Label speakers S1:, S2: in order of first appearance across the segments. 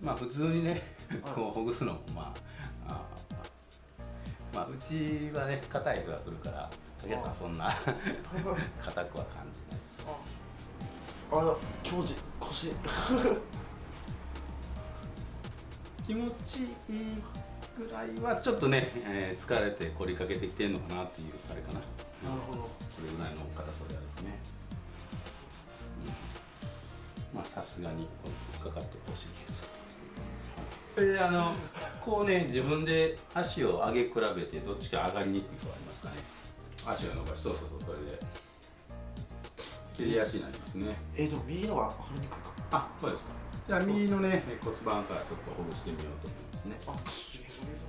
S1: まあ普通にねこうほぐすのもまああまあうちはね硬い人が来るから竹谷さんそんな硬くは感じない。
S2: あら気持ちいい腰。
S1: 気持ちいいぐらいはちょっとね、えー、疲れて凝りかけてきてるのかなっていうあれかな。
S2: なるほど。
S1: それぐらいの硬さであるね、うん、まあさすがにかかってほしいけどであのこうね自分で足を上げ比べてどっちか上がりにくいとありますかね。足を伸ばしそうそうそうそれで。切り足になりますね。
S2: えー、でも右のが分かりにくいか。
S1: あそうですか。じゃあ右のね骨盤からちょっとほぐしてみようと思いますね。
S2: あすげえそれぞ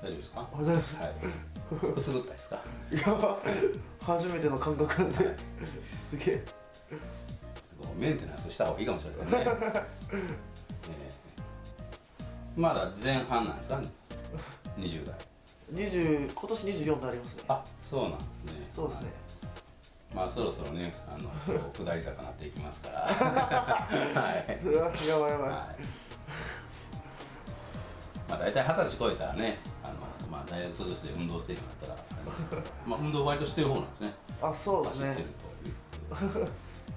S1: 大丈夫ですか？
S2: あ大丈夫です。
S1: はい。くすぐったいですか？
S2: いや初めての感覚なんで、すげえ
S1: メンテナンスした方がいいかもしれないね、えーまだ前半なんですか20代。
S2: 20今年24になりますね。
S1: あそうなんですね。
S2: そうですね。
S1: まあそろそろねあの 下り坂なっていきますから。はい、
S2: やばいやばい、
S1: はい。まあ大体二十歳超えたらねあの、まあ、大学卒業して運動してるようになったらまあ運動割としてる方なんですね。
S2: あそうですね。
S1: 走ってるという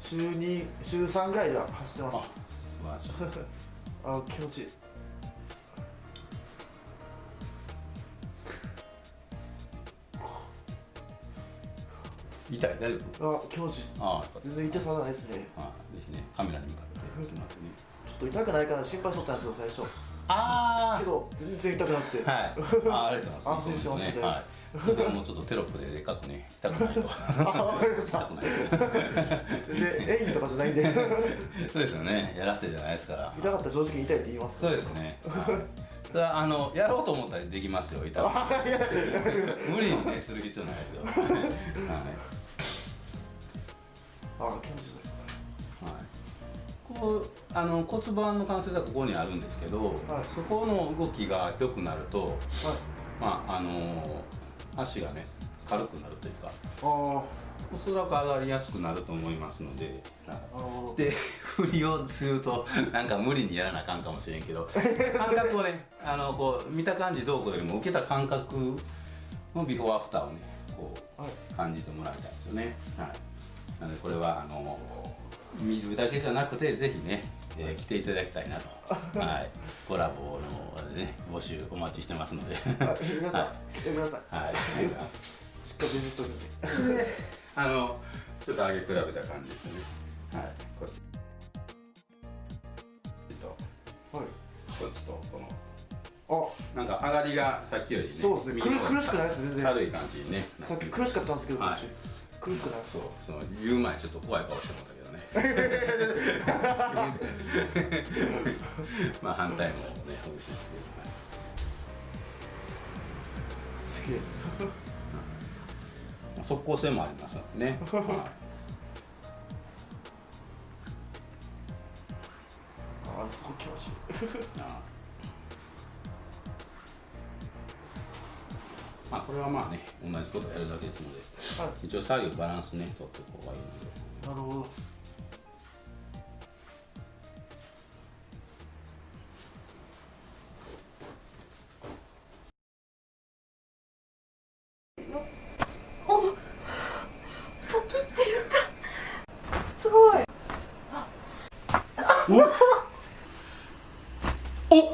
S2: 週2週3ぐらいでは走ってま
S1: あ
S2: す
S1: 素晴らしい
S2: あ気持ちいい
S1: 痛い？大丈夫？
S2: あ気持ちいいです
S1: あ
S2: 全然痛さないですね
S1: はい、ぜひね、カメラに向かって。
S2: ちょっと痛くないかな心配しとったんですよ最初
S1: あ
S2: けど全然痛くなくて、
S1: はい。あ、ありがとうございます。
S2: 安心しますね
S1: はい。でももうちょっとテロップででかくね、痛くないと。
S2: あわかりました
S1: 痛くない
S2: で演技とかじゃないんで
S1: と。そうですよね。やらせじゃないですから。
S2: 痛かったら正直痛いって言います
S1: そうですね。はいただあのやろうと思ったらできますよ。痛く 無理にねする必要ないですよ。はい。はい
S2: あ気持ちいい
S1: はい、こうあの骨盤の関節はここにあるんですけど、
S2: はい
S1: そこの動きが良くなると、
S2: はい
S1: まああの足がね軽くなるというか
S2: あ
S1: おそらく上がりやすくなると思いますので、
S2: ああの
S1: で振りをするとなんか無理にやらなあかんかもしれんけど感覚をねあのこう見た感じどうこうよりも受けた感覚のビフォーアフターをねこ
S2: はい。う
S1: 感じてもらいたいですよね。はい、なのでこれはあの見るだけじゃなくてぜひね、えー来ていただきたいなと、はい、コラボの、ね、募集お待ちしてますので、
S2: あ皆さん、
S1: は
S2: 来てください。
S1: はい、ありがとうござい。ます。
S2: しっかりしとくんで
S1: あのちょっと上げ比べた感じですよね。はい、こっち。と。
S2: はい。
S1: こっちとこ
S2: あ。
S1: のなんか上がりがさっきよりね、
S2: そうですね。苦苦しくないです全然。
S1: 軽い感じにね。
S2: さっき苦しかったんですけど、
S1: はい。
S2: 苦しくない
S1: そう、その言う前ちょっと怖い顔してもら。まあ反対もね、ほぐしますけど、はい
S2: すげえ
S1: まあ速攻性もありますね。はい。
S2: あそこ気持ちいい。
S1: あまあこれはまあね、同じことやるだけですので、
S2: は
S1: 一応左右バランスね、取っておく方がいいので。
S2: いなるほど
S1: Ooh.